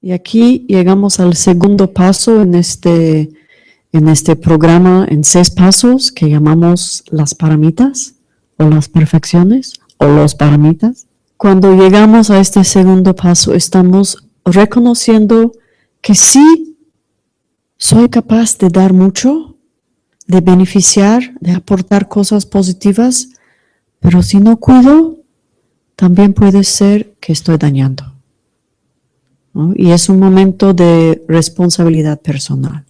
Y aquí llegamos al segundo paso en este, en este programa en seis pasos que llamamos las paramitas o las perfecciones o los paramitas. Cuando llegamos a este segundo paso estamos reconociendo que sí soy capaz de dar mucho, de beneficiar, de aportar cosas positivas, pero si no cuido, también puede ser que estoy dañando. Y es un momento de responsabilidad personal.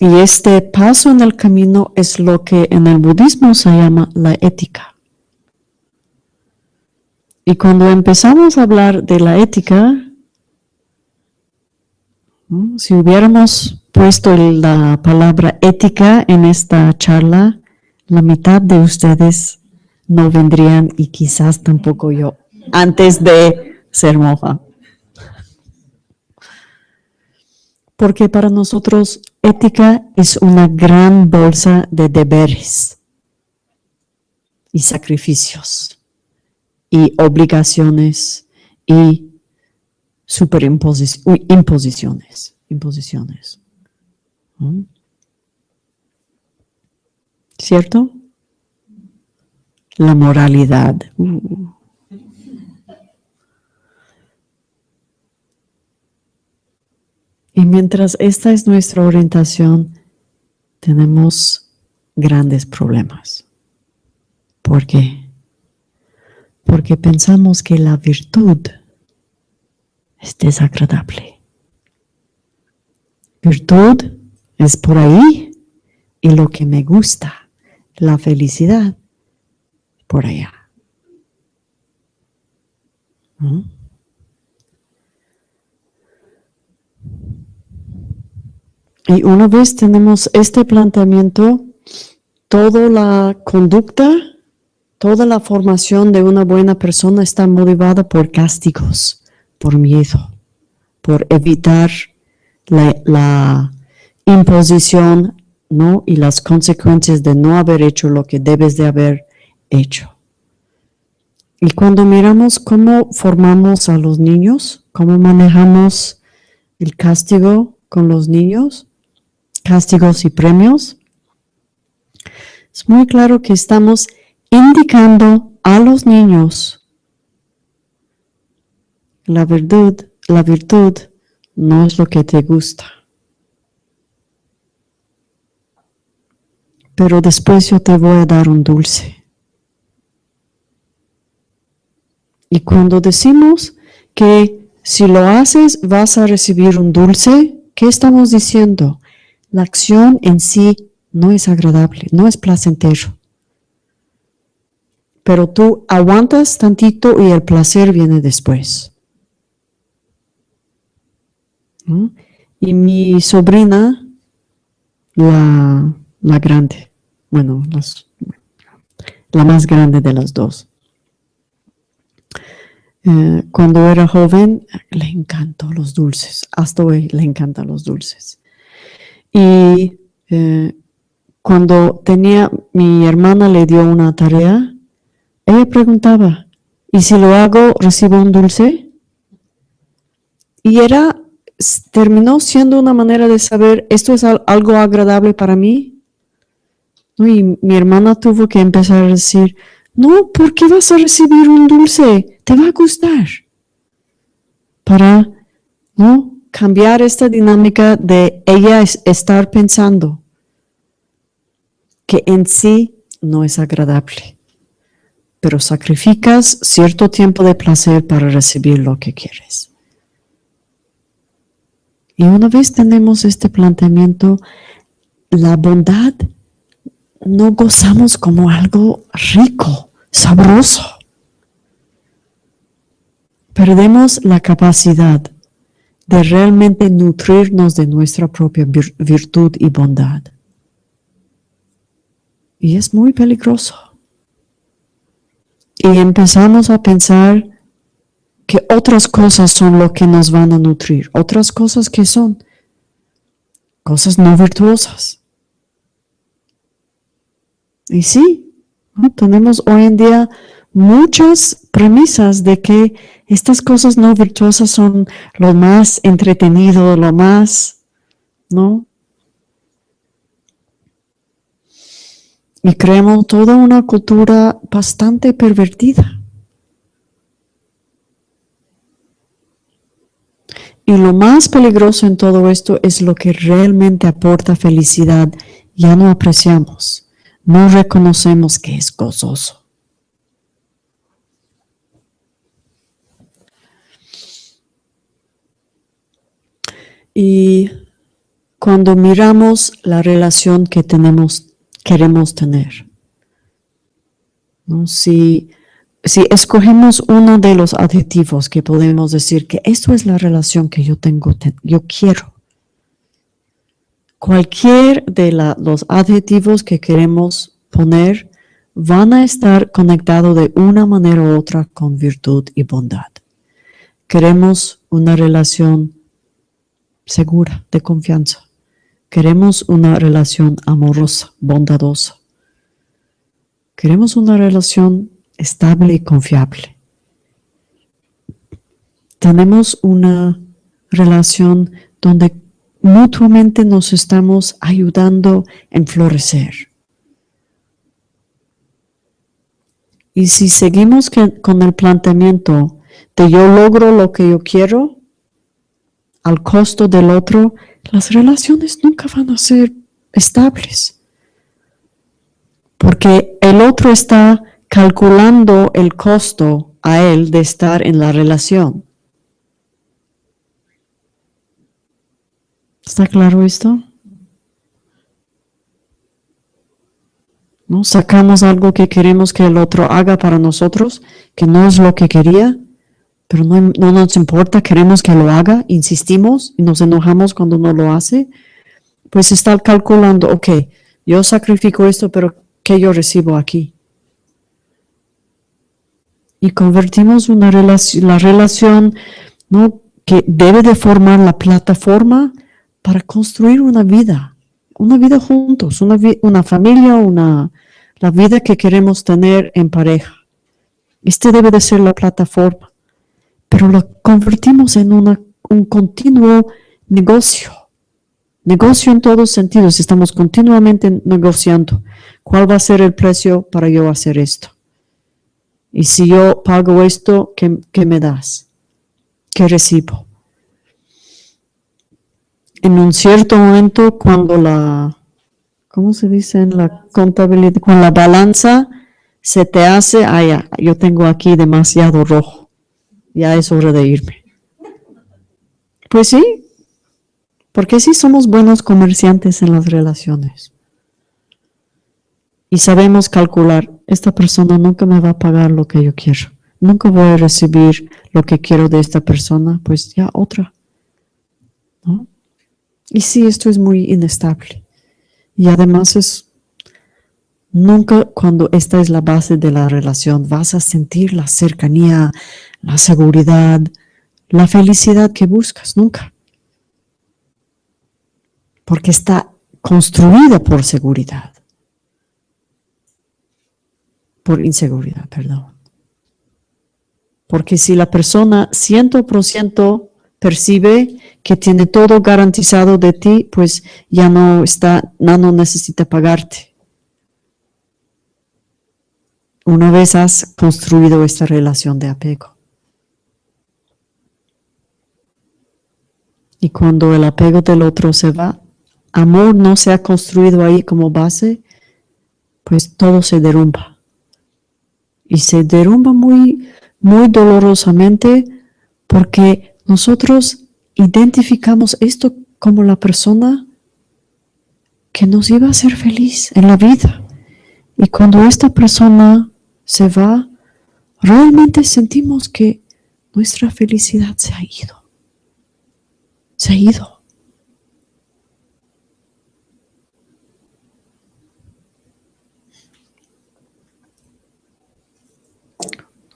Y este paso en el camino es lo que en el budismo se llama la ética. Y cuando empezamos a hablar de la ética, si hubiéramos puesto la palabra ética en esta charla, la mitad de ustedes no vendrían y quizás tampoco yo antes de ser monja. Porque para nosotros ética es una gran bolsa de deberes y sacrificios y obligaciones y superimposiciones. Imposiciones. ¿Mm? ¿Cierto? La moralidad. Uh. Y mientras esta es nuestra orientación, tenemos grandes problemas. ¿Por qué? Porque pensamos que la virtud es desagradable. Virtud es por ahí y lo que me gusta, la felicidad, por allá. ¿Mm? Y una vez tenemos este planteamiento, toda la conducta, toda la formación de una buena persona está motivada por castigos, por miedo, por evitar la, imposición ¿no? y las consecuencias de no haber hecho lo que debes de haber hecho. Y cuando miramos cómo formamos a los niños, cómo manejamos el castigo con los niños, castigos y premios, es muy claro que estamos indicando a los niños la virtud, la virtud no es lo que te gusta. Pero después yo te voy a dar un dulce. Y cuando decimos que si lo haces vas a recibir un dulce, ¿qué estamos diciendo? La acción en sí no es agradable, no es placentero. Pero tú aguantas tantito y el placer viene después. Y mi sobrina, la, grande, bueno, la más grande de las dos, eh, cuando era joven le encantó los dulces, hasta hoy le encantan los dulces. Y eh, cuando tenía, mi hermana le dio una tarea, ella preguntaba, ¿y si lo hago, recibo un dulce? Y era, terminó siendo una manera de saber, ¿esto es algo agradable para mí? Y mi hermana tuvo que empezar a decir, no, ¿por qué vas a recibir un dulce? Te va a gustar. Para, ¿no? Cambiar esta dinámica de ella estar pensando que en sí no es agradable, pero sacrificas cierto tiempo de placer para recibir lo que quieres. Y una vez tenemos este planteamiento, la bondad no gozamos como algo rico, sabroso. Perdemos la capacidad de realmente nutrirnos de nuestra propia virtud y bondad. Y es muy peligroso. Y empezamos a pensar que otras cosas son lo que nos van a nutrir. Otras cosas que son cosas no virtuosas. Y sí, tenemos hoy en día muchas premisas de que estas cosas no virtuosas son lo más entretenido, lo más, ¿no? Y creemos toda una cultura bastante pervertida. Y lo más peligroso en todo esto es lo que realmente aporta felicidad. Ya no apreciamos, no reconocemos que es gozoso. Y cuando miramos la relación que tenemos, queremos tener, ¿no? si, si escogemos uno de los adjetivos que podemos decir que esto es la relación que yo tengo, yo quiero, cualquier de los adjetivos que queremos poner van a estar conectados de una manera u otra con virtud y bondad. Queremos una relación segura, de confianza. Queremos una relación amorosa, bondadosa. Queremos una relación estable y confiable. Tenemos una relación donde mutuamente nos estamos ayudando en florecer. Y si seguimos con el planteamiento de yo logro lo que yo quiero, al costo del otro, las relaciones nunca van a ser estables. Porque el otro está calculando el costo a él de estar en la relación. ¿Está claro esto? ¿No? Sacamos algo que queremos que el otro haga para nosotros, que no es lo que quería, pero no, nos importa, queremos que lo haga, insistimos y nos enojamos cuando no lo hace, pues está calculando, ok, yo sacrifico esto, pero ¿qué yo recibo aquí? Y convertimos una relación, la relación ¿no? que debe de formar la plataforma para construir una vida, una vida juntos, una, una familia, una, la vida que queremos tener en pareja. Este debe de ser la plataforma pero lo convertimos en un continuo negocio. Negocio en todos sentidos, estamos continuamente negociando. ¿Cuál va a ser el precio para yo hacer esto? Y si yo pago esto, ¿qué, qué me das? ¿Qué recibo? En un cierto momento, cuando la, ¿cómo se dice en la contabilidad? Cuando la balanza se te hace, ah, yo tengo aquí demasiado rojo ya es hora de irme. Pues sí, porque sí somos buenos comerciantes en las relaciones. Y sabemos calcular, esta persona nunca me va a pagar lo que yo quiero. Nunca voy a recibir lo que quiero de esta persona, pues ya otra. Y sí, esto es muy inestable. Y además es, nunca cuando esta es la base de la relación vas a sentir la cercanía, la seguridad, la felicidad que buscas, nunca. Porque está construida por seguridad. Por inseguridad, perdón. Porque si la persona ciento por ciento percibe que tiene todo garantizado de ti, pues ya no está, no necesita pagarte. Una vez has construido esta relación de apego. Y cuando el apego del otro se va, amor no se ha construido ahí como base, pues todo se derrumba. Y se derrumba muy, muy dolorosamente porque nosotros identificamos esto como la persona que nos iba a hacer feliz en la vida. Y cuando esta persona se va, realmente sentimos que nuestra felicidad se ha ido se ha ido.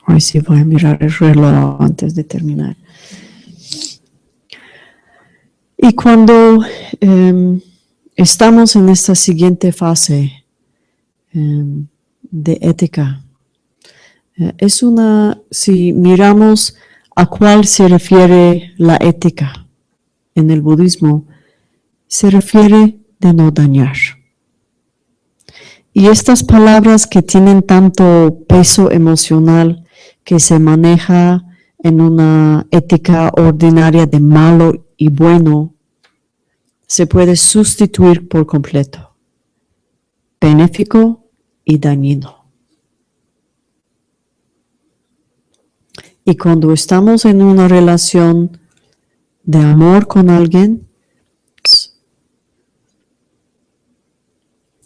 Hoy sí voy a mirar el reloj antes de terminar. Y cuando em, estamos en esta siguiente fase em, de ética, es una, si miramos a cuál se refiere la ética en el budismo, se refiere de no dañar. Y estas palabras que tienen tanto peso emocional que se maneja en una ética ordinaria de malo y bueno, se puede sustituir por completo. Benéfico y dañino. Y cuando estamos en una relación de amor con alguien,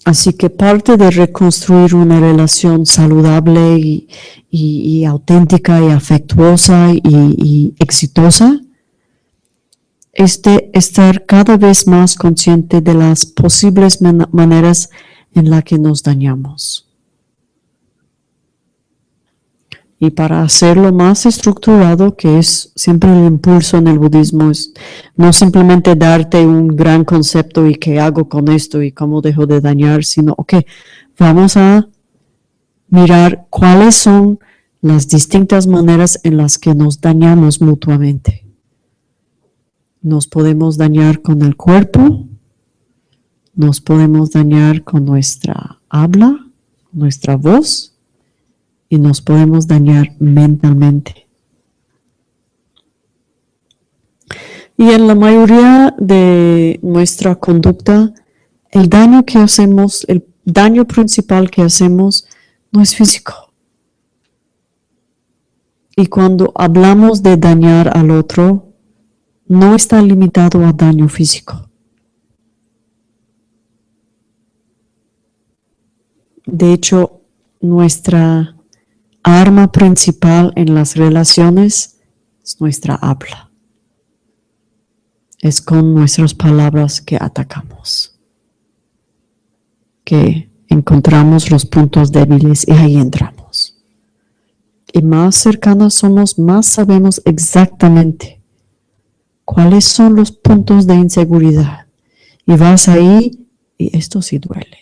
Así que parte de reconstruir una relación saludable y, auténtica y afectuosa y, exitosa es de estar cada vez más consciente de las posibles maneras en las que nos dañamos. Y para hacerlo más estructurado, que es siempre el impulso en el budismo, es no simplemente darte un gran concepto y qué hago con esto y cómo dejo de dañar, sino, ok, vamos a mirar cuáles son las distintas maneras en las que nos dañamos mutuamente. Nos podemos dañar con el cuerpo, nos podemos dañar con nuestra habla, nuestra voz, y nos podemos dañar mentalmente. Y en la mayoría de nuestra conducta, el daño que hacemos, el daño principal que hacemos no es físico. Y cuando hablamos de dañar al otro, no está limitado a daño físico. De hecho, nuestra arma principal en las relaciones es nuestra habla. Es con nuestras palabras que atacamos, que encontramos los puntos débiles y ahí entramos. Y más cercanos somos, más sabemos exactamente cuáles son los puntos de inseguridad. Y vas ahí y esto sí duele.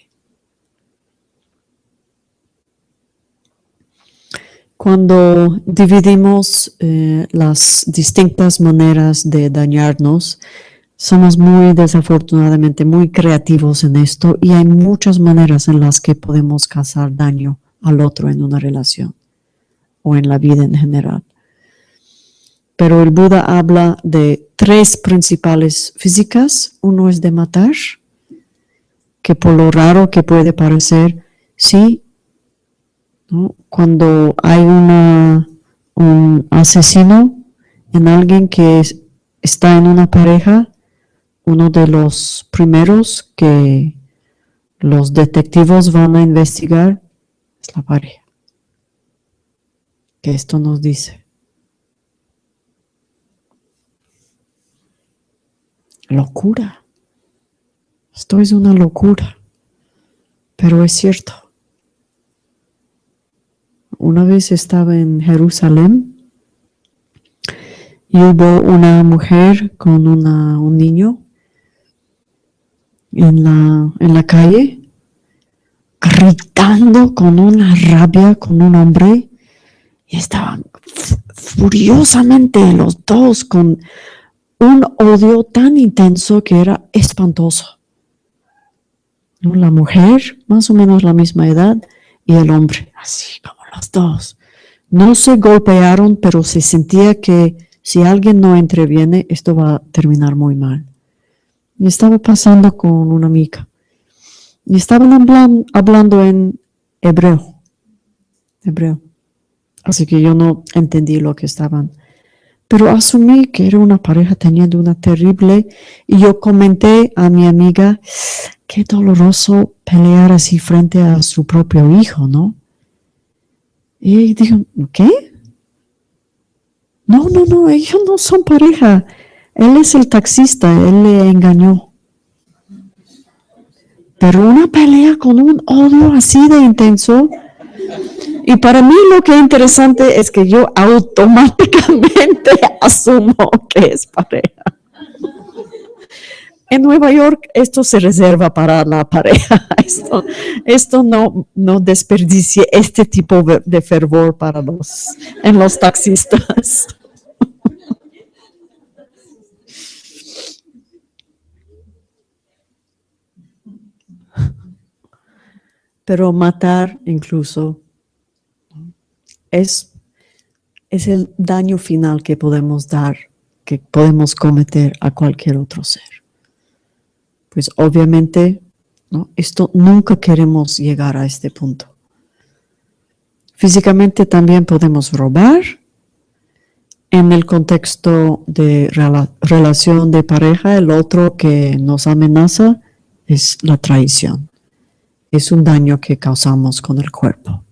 Cuando dividimos eh, las distintas maneras de dañarnos, somos muy desafortunadamente muy creativos en esto y hay muchas maneras en las que podemos causar daño al otro en una relación o en la vida en general. Pero el Buda habla de tres principales físicas. Uno es de matar, que por lo raro que puede parecer, sí, cuando hay un asesino en alguien que está en una pareja, uno de los primeros que los detectivos van a investigar es la pareja. Que esto nos dice. Locura. Esto es una locura, pero es cierto. Una vez estaba en Jerusalén y hubo una mujer con un niño en la, en la calle, gritando con una rabia con un hombre y estaban furiosamente los dos con un odio tan intenso que era espantoso. La mujer, más o menos la misma edad, y el hombre, así como los dos. No se golpearon, pero se sentía que si alguien no interviene, esto va a terminar muy mal. Y estaba pasando con una amiga. Y estaban hablando, en hebreo. Hebreo. Así que yo no entendí lo que estaban. Pero asumí que era una pareja teniendo una terrible. Y yo comenté a mi amiga, qué doloroso pelear así frente a su propio hijo, ¿no? Y dijo, ¿qué? No, no, no, ellos no son pareja. Él es el taxista, él le engañó. Pero una pelea con un odio así de intenso. Y para mí lo que es interesante es que yo automáticamente asumo que es pareja. En Nueva York esto se reserva para la pareja. Esto, no, no desperdicie este tipo de fervor para los, en los taxistas. Pero matar incluso es, es el daño final que podemos dar, que podemos cometer a cualquier otro ser pues obviamente ¿no? esto nunca queremos llegar a este punto. Físicamente también podemos robar. En el contexto de relación de pareja, el otro que nos amenaza es la traición. Es un daño que causamos con el cuerpo.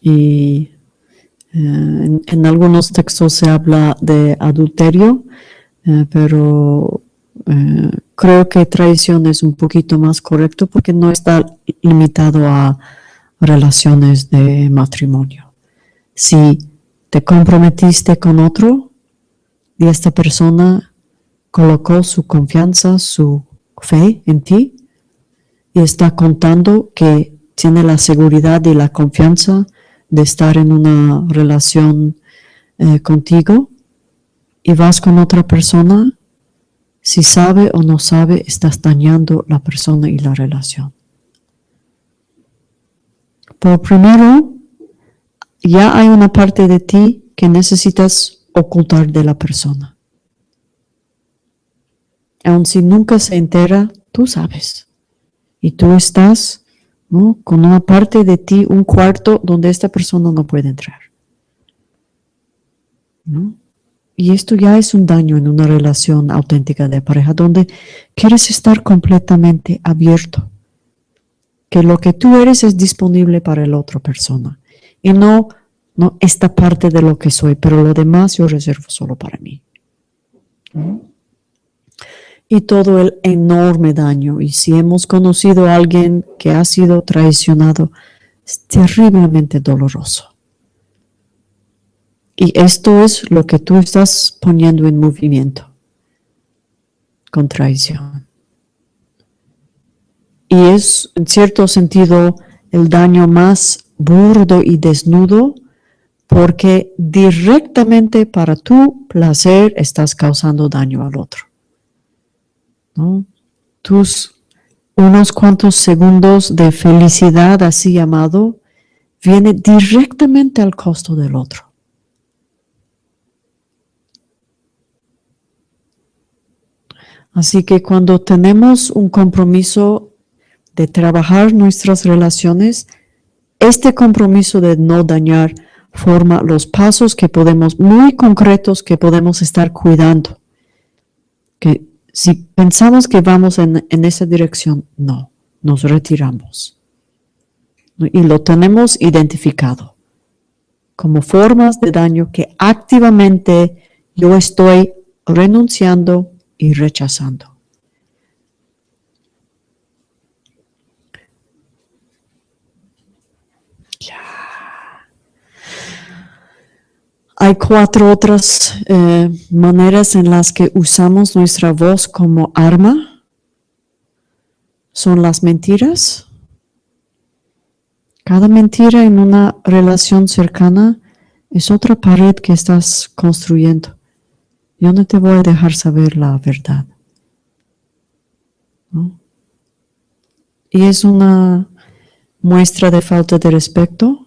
Y eh, en, algunos textos se habla de adulterio, eh, pero eh, creo que traición es un poquito más correcto porque no está limitado a relaciones de matrimonio. Si te comprometiste con otro y esta persona colocó su confianza, su fe en ti y está contando que tiene la seguridad y la confianza de estar en una relación eh, contigo y vas con otra persona si sabe o no sabe, estás dañando la persona y la relación. Por primero, ya hay una parte de ti que necesitas ocultar de la persona. Aun si nunca se entera, tú sabes. Y tú estás con una parte de ti, un cuarto donde esta persona no puede entrar. ¿No? Y esto ya es un daño en una relación auténtica de pareja, donde quieres estar completamente abierto. Que lo que tú eres es disponible para la otra persona. Y no, no esta parte de lo que soy, pero lo demás yo reservo solo para mí. Y todo el enorme daño. Y si hemos conocido a alguien que ha sido traicionado, es terriblemente doloroso. Y esto es lo que tú estás poniendo en movimiento con traición. Y es, en cierto sentido, el daño más burdo y desnudo porque directamente para tu placer estás causando daño al otro. Tus unos cuantos segundos de felicidad así llamado viene directamente al costo del otro. Así que cuando tenemos un compromiso de trabajar nuestras relaciones, este compromiso de no dañar forma los pasos que podemos, muy concretos, que podemos estar cuidando. Que si pensamos que vamos en, esa dirección, no, nos retiramos. Y lo tenemos identificado como formas de daño que activamente yo estoy renunciando y rechazando. Hay cuatro otras eh, maneras en las que usamos nuestra voz como arma. Son las mentiras. Cada mentira en una relación cercana es otra pared que estás construyendo. Yo no te voy a dejar saber la verdad. Y es una muestra de falta de respeto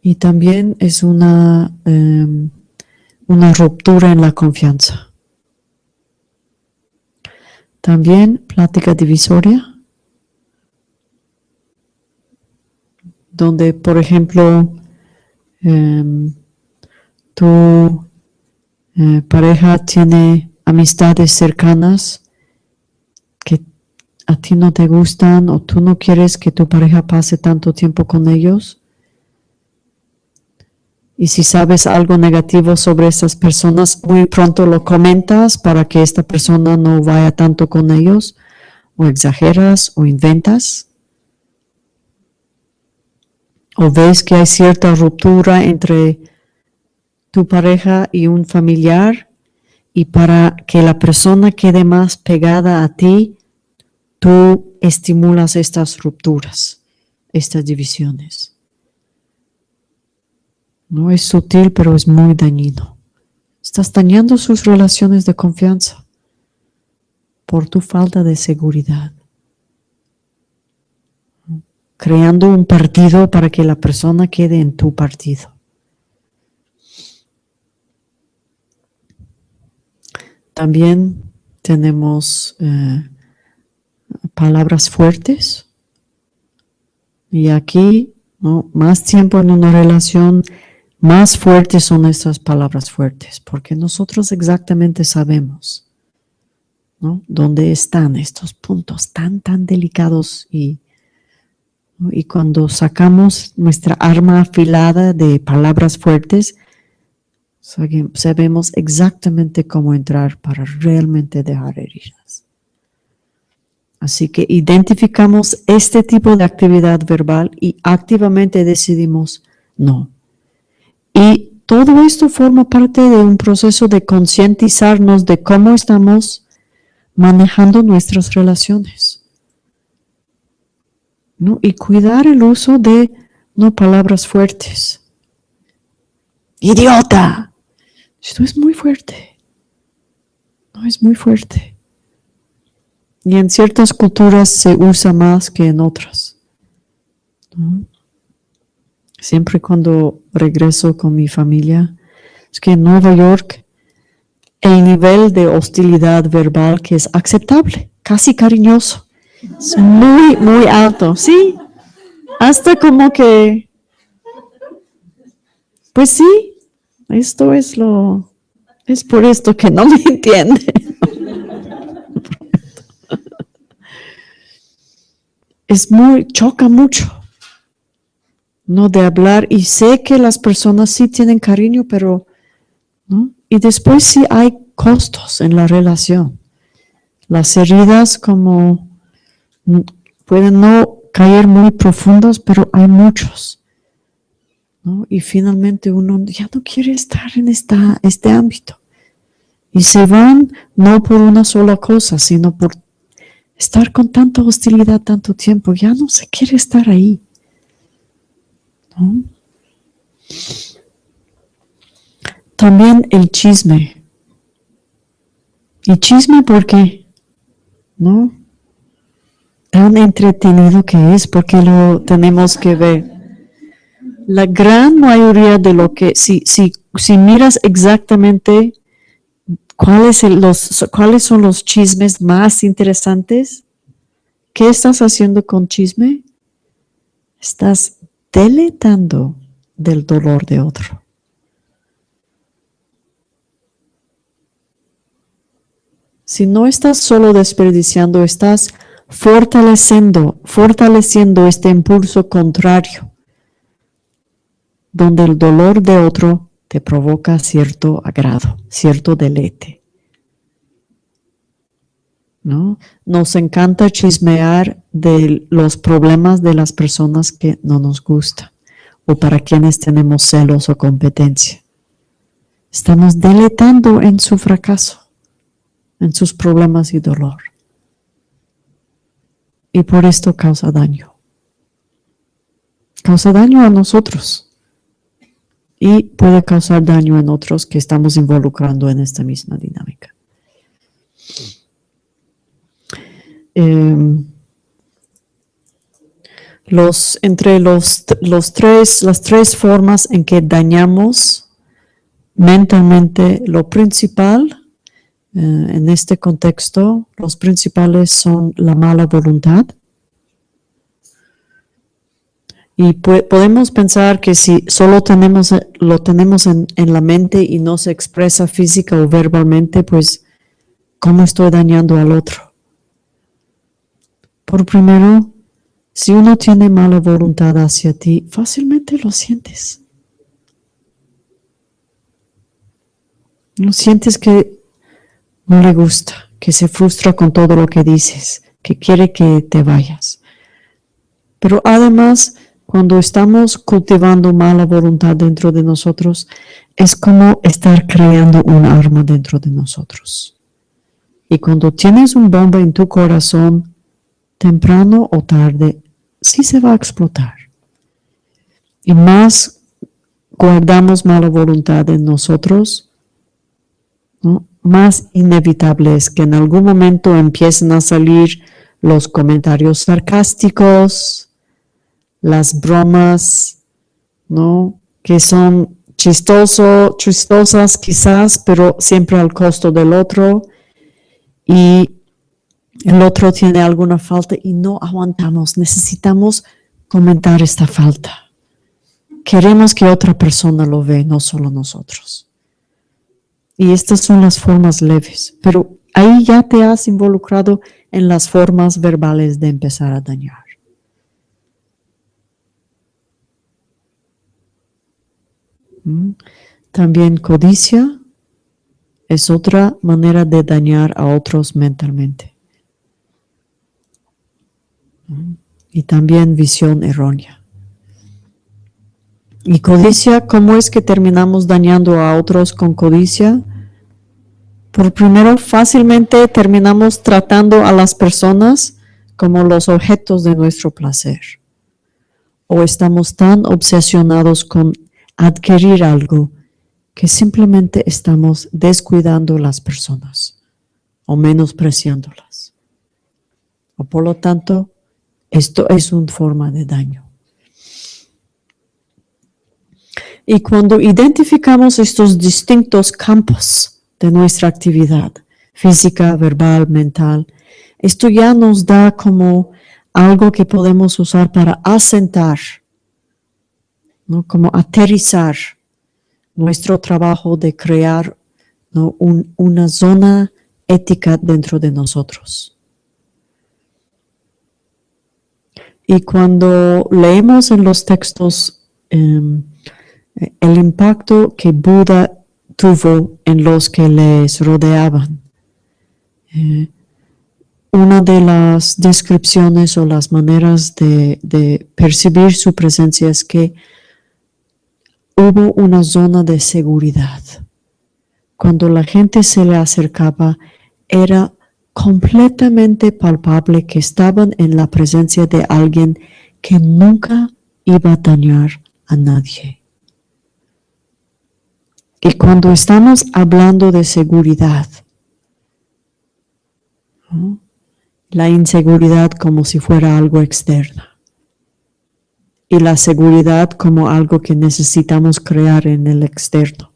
y también es una, em, una ruptura en la confianza. También plática divisoria, donde, por ejemplo, em, tú eh, pareja tiene amistades cercanas que a ti no te gustan o tú no quieres que tu pareja pase tanto tiempo con ellos. Y si sabes algo negativo sobre esas personas, muy pronto lo comentas para que esta persona no vaya tanto con ellos, o exageras o inventas. O ves que hay cierta ruptura entre tu pareja y un familiar y para que la persona quede más pegada a ti, tú estimulas estas rupturas, estas divisiones. No es sutil, pero es muy dañino. Estás dañando sus relaciones de confianza por tu falta de seguridad. Creando un partido para que la persona quede en tu partido. También tenemos eh, palabras fuertes. Y aquí, ¿no? más tiempo en una relación, más fuertes son estas palabras fuertes, porque nosotros exactamente sabemos ¿no? dónde están estos puntos tan, tan delicados y, y cuando sacamos nuestra arma afilada de palabras fuertes, sabemos exactamente cómo entrar para realmente dejar heridas. Así que identificamos este tipo de actividad verbal y activamente decidimos no. Y todo esto forma parte de un proceso de concientizarnos de cómo estamos manejando nuestras relaciones. ¿no? Y cuidar el uso de no palabras fuertes. Idiota, esto es muy fuerte. No es muy fuerte. Y en ciertas culturas se usa más que en otras. Siempre cuando regreso con mi familia, es que en Nueva York el nivel de hostilidad verbal que es aceptable, casi cariñoso, es muy, muy alto. Sí, hasta como que, pues sí, esto es lo, es por esto que no me entiende. es muy, choca mucho, ¿no? De hablar y sé que las personas sí tienen cariño, pero, ¿no? Y después sí hay costos en la relación. Las heridas como pueden no caer muy profundas, pero hay muchos. Y finalmente uno ya no quiere estar en esta, este ámbito. Y se van no por una sola cosa, sino por estar con tanta hostilidad tanto tiempo. Ya no se quiere estar ahí. También el chisme. ¿Y chisme por qué? ¿No? Tan entretenido que es porque lo tenemos que ver la gran mayoría de lo que, si, si, si miras exactamente cuáles, los, cuáles son los chismes más interesantes, ¿qué estás haciendo con chisme? Estás deletando del dolor de otro. Si no estás solo desperdiciando, estás fortaleciendo, fortaleciendo este impulso contrario donde el dolor de otro te provoca cierto agrado, cierto deleite. ¿No? Nos encanta chismear de los problemas de las personas que no nos gustan o para quienes tenemos celos o competencia. Estamos deletando en su fracaso, en sus problemas y dolor. Y por esto causa daño. Causa daño a nosotros y puede causar daño en otros que estamos involucrando en esta misma dinámica. Em, los, entre los, los tres, las tres formas en que dañamos mentalmente lo principal, eh, en este contexto, los principales son la mala voluntad, y podemos pensar que si solo tenemos, lo tenemos en, la mente y no se expresa física o verbalmente, pues, ¿cómo estoy dañando al otro? Por primero, si uno tiene mala voluntad hacia ti, fácilmente lo sientes. No sientes que no le gusta, que se frustra con todo lo que dices, que quiere que te vayas. Pero además cuando estamos cultivando mala voluntad dentro de nosotros, es como estar creando un arma dentro de nosotros. Y cuando tienes un bomba en tu corazón, temprano o tarde, sí se va a explotar. Y más guardamos mala voluntad en nosotros, más inevitable es que en algún momento empiecen a salir los comentarios sarcásticos, las bromas, ¿no? Que son chistoso, chistosas quizás, pero siempre al costo del otro. Y el otro tiene alguna falta y no aguantamos. Necesitamos comentar esta falta. Queremos que otra persona lo ve, no solo nosotros. Y estas son las formas leves, pero ahí ya te has involucrado en las formas verbales de empezar a dañar. También codicia es otra manera de dañar a otros mentalmente. Y también visión errónea. Y codicia, ¿cómo es que terminamos dañando a otros con codicia? Por primero, fácilmente terminamos tratando a las personas como los objetos de nuestro placer. O estamos tan obsesionados con adquirir algo que simplemente estamos descuidando las personas o menospreciándolas. O por lo tanto, esto es una forma de daño. Y cuando identificamos estos distintos campos de nuestra actividad, física, verbal, mental, esto ya nos da como algo que podemos usar para asentar como aterrizar nuestro trabajo de crear una zona ética dentro de nosotros. Y cuando leemos en los textos em, el impacto que Buda tuvo en los que les rodeaban, eh, una de las descripciones o las maneras de percibir su presencia es que hubo una zona de seguridad. Cuando la gente se le acercaba, era completamente palpable que estaban en la presencia de alguien que nunca iba a dañar a nadie. Y cuando estamos hablando de seguridad, la inseguridad como si fuera algo externo y la seguridad como algo que necesitamos crear en el externo.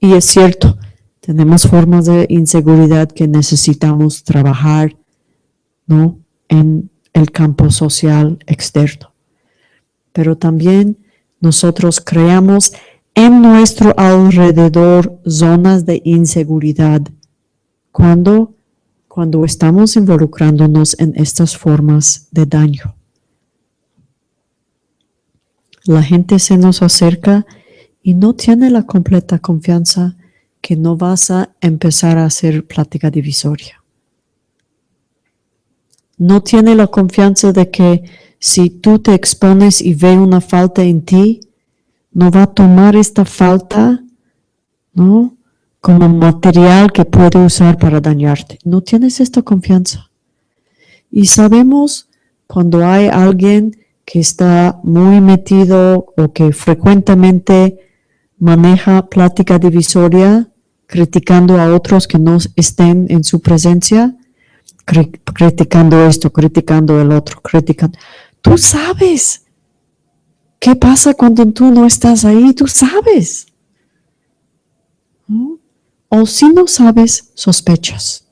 Y es cierto, tenemos formas de inseguridad que necesitamos trabajar ¿no? en el campo social externo. Pero también nosotros creamos en nuestro alrededor zonas de inseguridad cuando, cuando estamos involucrándonos en estas formas de daño la gente se nos acerca y no tiene la completa confianza que no vas a empezar a hacer plática divisoria. No tiene la confianza de que si tú te expones y ve una falta en ti, no va a tomar esta falta, ¿no? Como material que puede usar para dañarte. No tienes esta confianza. Y sabemos cuando hay alguien que está muy metido o que frecuentemente maneja plática divisoria, criticando a otros que no estén en su presencia, criticando esto, criticando el otro, criticando. Tú sabes qué pasa cuando tú no estás ahí, tú sabes. O si no sabes, sospechas.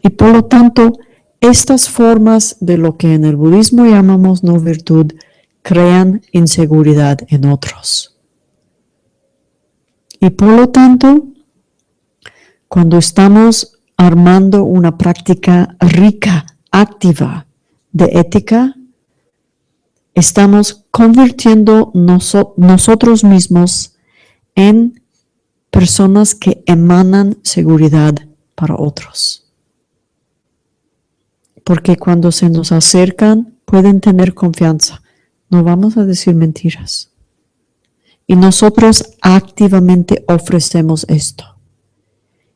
Y por lo tanto, estas formas de lo que en el budismo llamamos no virtud crean inseguridad en otros. Y por lo tanto, cuando estamos armando una práctica rica, activa de ética, estamos convirtiendo nosotros mismos en personas que emanan seguridad para otros porque cuando se nos acercan pueden tener confianza, no vamos a decir mentiras. Y nosotros activamente ofrecemos esto.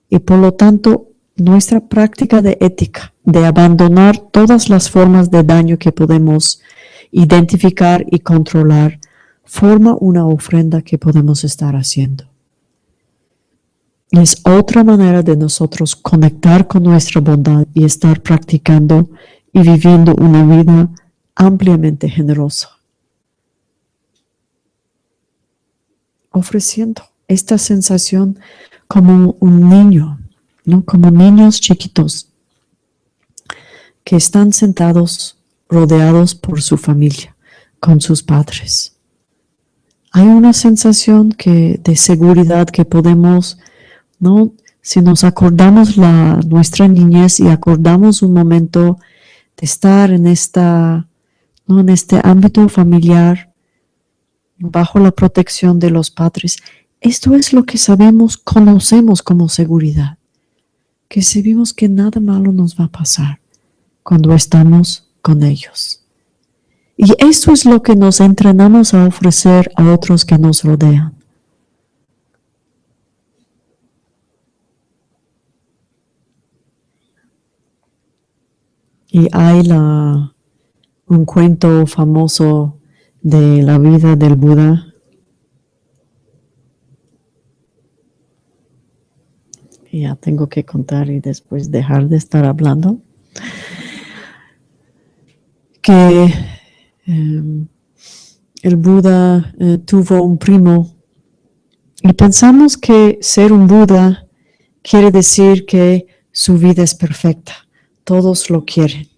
Y por lo tanto, nuestra práctica de ética, de abandonar todas las formas de daño que podemos identificar y controlar, forma una ofrenda que podemos estar haciendo. Es otra manera de nosotros conectar con nuestra bondad y estar practicando y viviendo una vida ampliamente generosa. Ofreciendo esta sensación como un niño, ¿no? como niños chiquitos que están sentados rodeados por su familia, con sus padres. Hay una sensación que, de seguridad que podemos, ¿no? si nos acordamos la, nuestra niñez y acordamos un momento de estar en, esta, ¿no? en este ámbito familiar, bajo la protección de los padres, esto es lo que sabemos, conocemos como seguridad, que sabemos que nada malo nos va a pasar cuando estamos con ellos. Y esto es lo que nos entrenamos a ofrecer a otros que nos rodean. Y hay la, un cuento famoso de la vida del Buda. ya tengo que contar y después dejar de estar hablando. Que em, el Buda eh, tuvo un primo. Y pensamos que ser un Buda quiere decir que su vida es perfecta, todos lo quieren,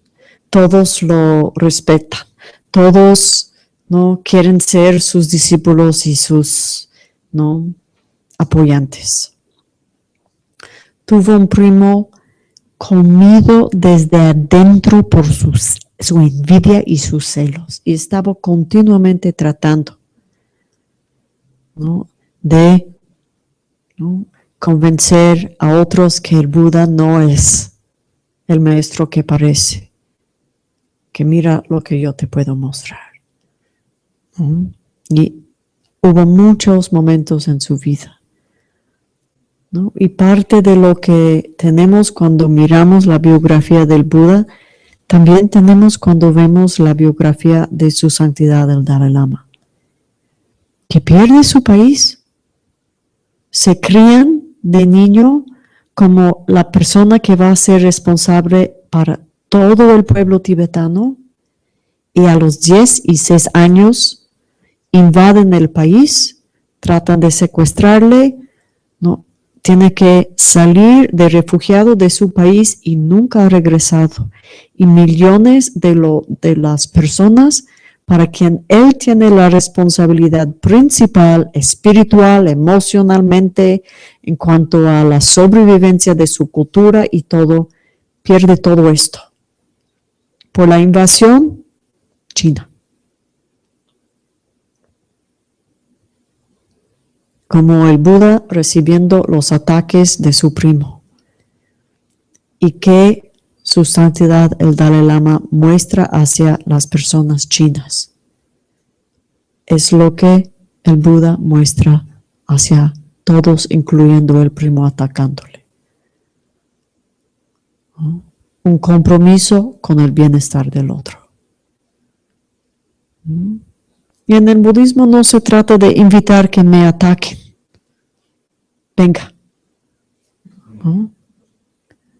todos lo respetan, todos no quieren ser sus discípulos y sus no apoyantes. Tuvo un primo comido desde adentro por su envidia y sus celos. Y estaba continuamente tratando de convencer a otros que el Buda no es el maestro que parece, que mira lo que yo te puedo mostrar. Y hubo muchos momentos en su vida y parte de lo que tenemos cuando miramos la biografía del Buda, también tenemos cuando vemos la biografía de su santidad el Dalai Lama, que pierde su país. Se crían de niño como la persona que va a ser responsable para todo el pueblo tibetano y a los 10 y 6 años invaden el país, tratan de secuestrarle, ¿no? tiene que salir de refugiado de su país y nunca ha regresado. Y millones de, lo, de las personas para quien él tiene la responsabilidad principal, espiritual, emocionalmente, en cuanto a la sobrevivencia de su cultura y todo, pierde todo esto. Por la invasión, China. como el Buda recibiendo los ataques de su primo. Y que su santidad el Dalai Lama muestra hacia las personas chinas. Es lo que el Buda muestra hacia todos, incluyendo el primo atacándole. Un compromiso con el bienestar del otro. Y en el budismo no se trata de invitar que me ataquen venga.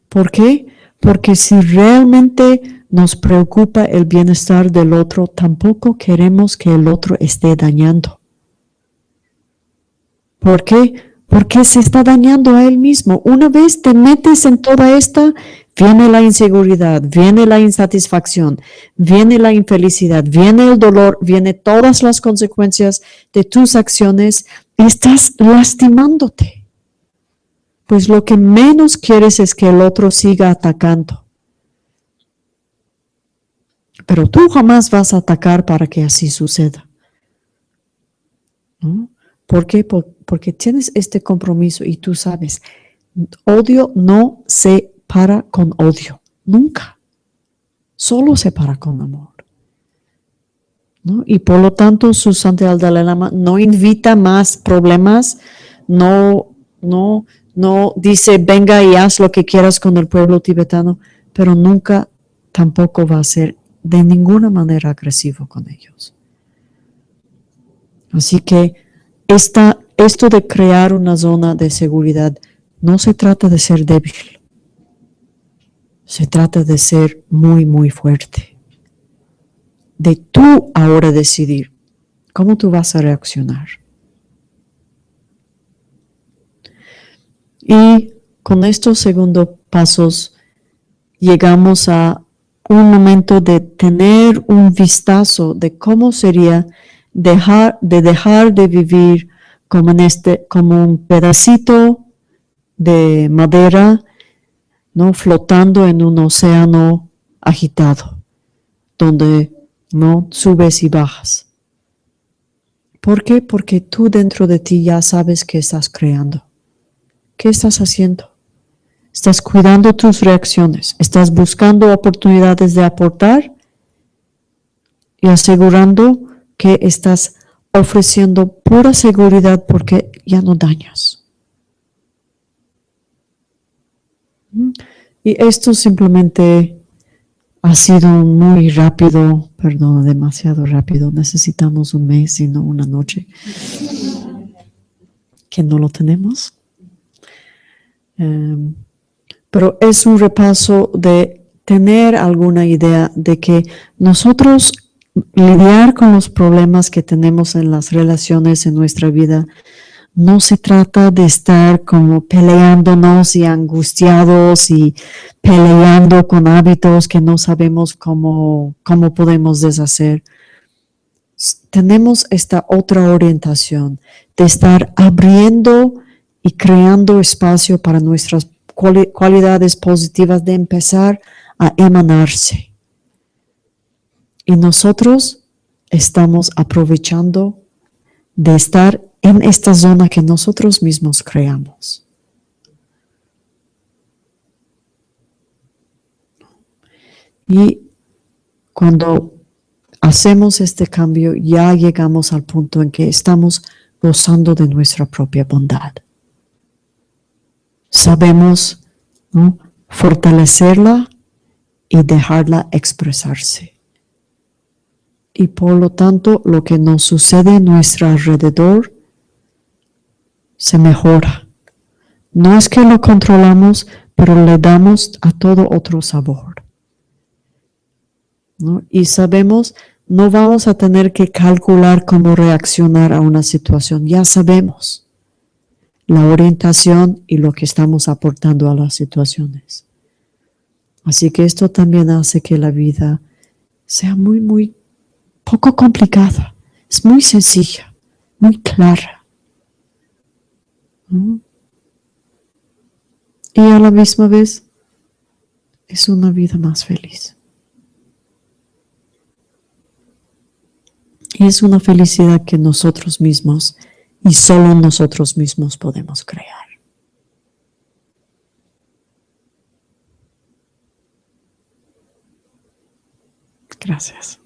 ¿Por qué? Porque si realmente nos preocupa el bienestar del otro, tampoco queremos que el otro esté dañando. ¿Por qué? Porque se está dañando a él mismo. Una vez te metes en toda esta, viene la inseguridad, viene la insatisfacción, viene la infelicidad, viene el dolor, viene todas las consecuencias de tus acciones estás lastimándote pues lo que menos quieres es que el otro siga atacando. Pero tú jamás vas a atacar para que así suceda. ¿Por qué? Porque tienes este compromiso y tú sabes, odio no se para con odio, nunca. Solo se para con amor. Y por lo tanto, su santidad Dalai Lama no invita más problemas, no, no, no dice venga y haz lo que quieras con el pueblo tibetano, pero nunca tampoco va a ser de ninguna manera agresivo con ellos. Así que esta, esto de crear una zona de seguridad no se trata de ser débil, se trata de ser muy, muy fuerte. De tú ahora decidir cómo tú vas a reaccionar. Y con estos segundos pasos llegamos a un momento de tener un vistazo de cómo sería dejar de dejar de vivir como en este como un pedacito de madera no flotando en un océano agitado donde no subes y bajas. ¿por qué? porque tú dentro de ti ya sabes qué estás creando ¿qué estás haciendo? Estás cuidando tus reacciones, estás buscando oportunidades de aportar y asegurando que estás ofreciendo pura seguridad porque ya no dañas. Y esto simplemente ha sido muy rápido, perdón, demasiado rápido. Necesitamos un mes y no una noche. Que no lo tenemos. Em, pero es un repaso de tener alguna idea de que nosotros lidiar con los problemas que tenemos en las relaciones en nuestra vida no se trata de estar como peleándonos y angustiados y peleando con hábitos que no sabemos cómo, cómo podemos deshacer. Tenemos esta otra orientación de estar abriendo y creando espacio para nuestras cualidades positivas de empezar a emanarse. Y nosotros estamos aprovechando de estar en esta zona que nosotros mismos creamos. Y cuando hacemos este cambio, ya llegamos al punto en que estamos gozando de nuestra propia bondad sabemos fortalecerla y dejarla expresarse. Y por lo tanto, lo que nos sucede a nuestro alrededor se mejora. No es que lo controlamos, pero le damos a todo otro sabor. Y sabemos, no vamos a tener que calcular cómo reaccionar a una situación, ya sabemos la orientación y lo que estamos aportando a las situaciones. Así que esto también hace que la vida sea muy, muy poco complicada. Es muy sencilla, muy clara. Y a la misma vez es una vida más feliz. Y es una felicidad que nosotros mismos y solo nosotros mismos podemos crear. Gracias.